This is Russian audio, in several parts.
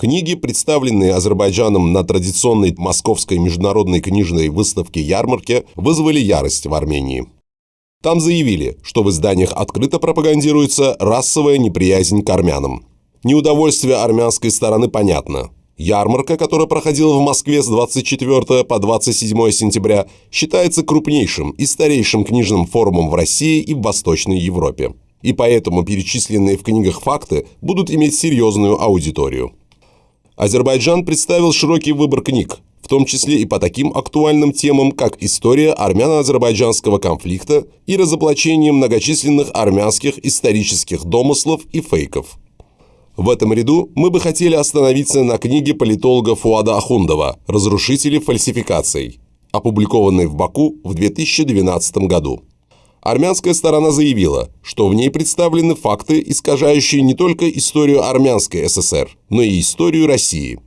Книги, представленные Азербайджаном на традиционной московской международной книжной выставке «Ярмарке», вызвали ярость в Армении. Там заявили, что в изданиях открыто пропагандируется расовая неприязнь к армянам. Неудовольствие армянской стороны понятно. Ярмарка, которая проходила в Москве с 24 по 27 сентября, считается крупнейшим и старейшим книжным форумом в России и в Восточной Европе. И поэтому перечисленные в книгах факты будут иметь серьезную аудиторию. Азербайджан представил широкий выбор книг, в том числе и по таким актуальным темам, как история армяно-азербайджанского конфликта и разоблачение многочисленных армянских исторических домыслов и фейков. В этом ряду мы бы хотели остановиться на книге политолога Фуада Ахундова «Разрушители фальсификаций», опубликованной в Баку в 2012 году. Армянская сторона заявила, что в ней представлены факты, искажающие не только историю армянской ССР, но и историю России.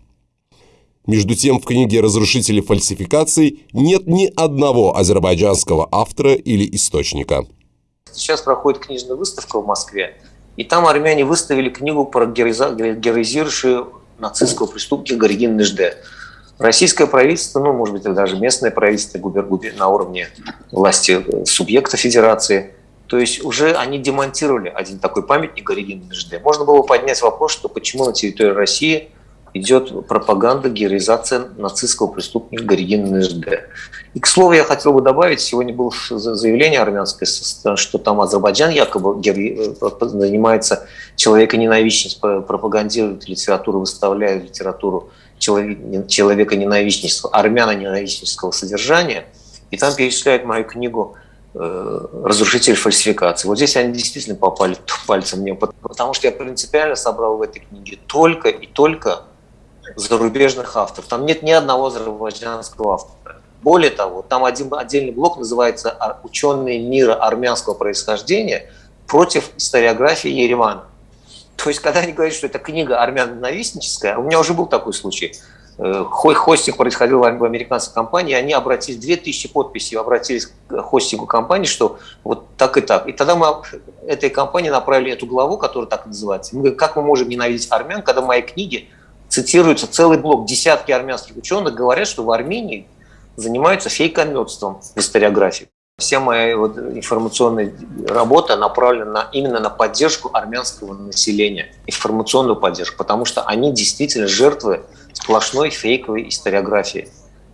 Между тем, в книге «Разрушители фальсификаций» нет ни одного азербайджанского автора или источника. Сейчас проходит книжная выставка в Москве, и там армяне выставили книгу про героизирующую нацистского преступника Горигин Нежде. Российское правительство, ну, может быть, даже местное правительство губер, губер, на уровне власти э, субъекта федерации, то есть уже они демонтировали один такой памятник Горигин Нежде. Можно было поднять вопрос, что почему на территории России идет пропаганда, героизация нацистского преступника Горигина НЖД. И, к слову, я хотел бы добавить, сегодня было заявление армянское, что там Азербайджан якобы э, занимается человеконенавистностью, пропагандирует литературу, выставляет литературу человека-ненавистничества, армяно-ненавистнического содержания, и там перечисляют мою книгу э, «Разрушитель фальсификации». Вот здесь они действительно попали пальцем мне, потому что я принципиально собрал в этой книге только и только зарубежных авторов. Там нет ни одного азербайджанского автора. Более того, там один отдельный блок называется «Ученые мира армянского происхождения против историографии Еревана». То есть, когда они говорят, что это книга армян-ненавистническая, у меня уже был такой случай. Э, хостинг происходил в американской компании, они обратились, 2000 подписей обратились к хостингу компании, что вот так и так. И тогда мы этой компании направили эту главу, которая так называется. Мы говорим, как мы можем ненавидеть армян, когда мои книги цитируется целый блок, десятки армянских ученых говорят, что в Армении занимаются фейкометством в историографии. Вся моя вот информационная работа направлена на, именно на поддержку армянского населения, информационную поддержку, потому что они действительно жертвы сплошной фейковой историографии.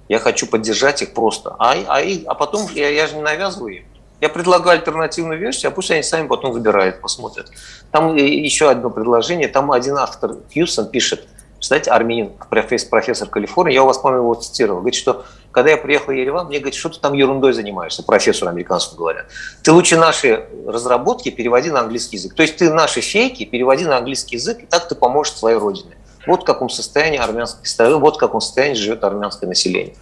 Я хочу поддержать их просто. А, а, а потом я, я же не навязываю им. Я предлагаю альтернативную версию, а пусть они сами потом выбирают, посмотрят. Там еще одно предложение. Там один автор Хьюсон пишет – знаете, армянин, профессор, Калифорнии, я у вас, по-моему, его цитировал, говорит, что когда я приехал в Ереван, мне говорит, что ты там ерундой занимаешься, профессор американскому говорят. Ты лучше наши разработки переводи на английский язык. То есть ты наши фейки переводи на английский язык, и так ты поможешь своей родине. Вот в каком состоянии армянское, вот в каком состоянии живет армянское население.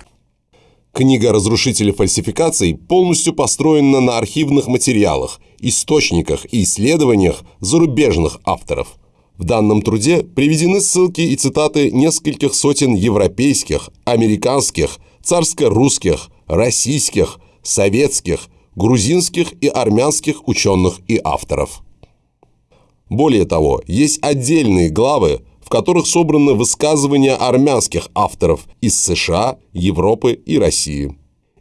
Книга «Разрушители фальсификаций» полностью построена на архивных материалах, источниках и исследованиях зарубежных авторов – в данном труде приведены ссылки и цитаты нескольких сотен европейских, американских, царско-русских, российских, советских, грузинских и армянских ученых и авторов. Более того, есть отдельные главы, в которых собраны высказывания армянских авторов из США, Европы и России.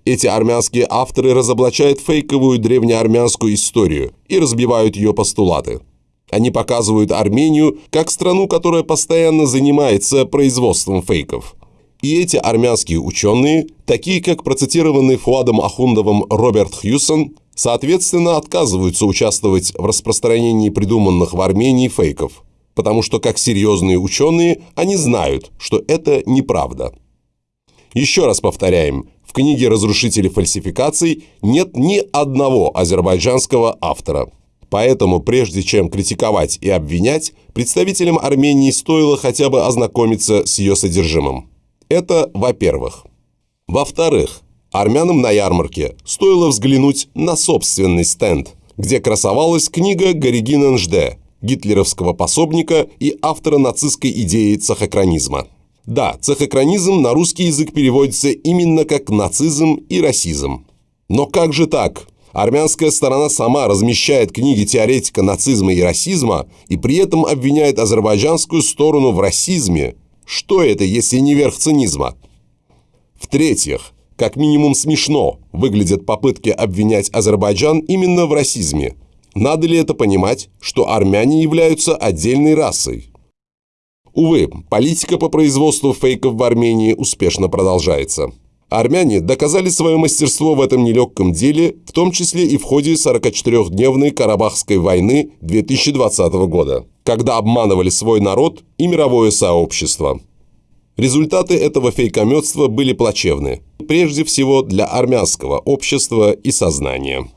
Эти армянские авторы разоблачают фейковую древнеармянскую историю и разбивают ее постулаты – они показывают Армению как страну, которая постоянно занимается производством фейков. И эти армянские ученые, такие как процитированный Фуадом Ахундовым Роберт Хьюсон, соответственно отказываются участвовать в распространении придуманных в Армении фейков, потому что как серьезные ученые они знают, что это неправда. Еще раз повторяем, в книге «Разрушители фальсификаций» нет ни одного азербайджанского автора – Поэтому, прежде чем критиковать и обвинять, представителям Армении стоило хотя бы ознакомиться с ее содержимым. Это во-первых. Во-вторых, армянам на ярмарке стоило взглянуть на собственный стенд, где красовалась книга Горигина Нжде, гитлеровского пособника и автора нацистской идеи цехокранизма. Да, цехокранизм на русский язык переводится именно как нацизм и расизм. Но как же так? Армянская сторона сама размещает книги теоретика нацизма и расизма и при этом обвиняет азербайджанскую сторону в расизме, Что это, если не верх цинизма? В-третьих, как минимум смешно выглядят попытки обвинять Азербайджан именно в расизме. Надо ли это понимать, что армяне являются отдельной расой? Увы, политика по производству фейков в Армении успешно продолжается. Армяне доказали свое мастерство в этом нелегком деле, в том числе и в ходе 44-дневной Карабахской войны 2020 года, когда обманывали свой народ и мировое сообщество. Результаты этого фейкометства были плачевны, прежде всего для армянского общества и сознания.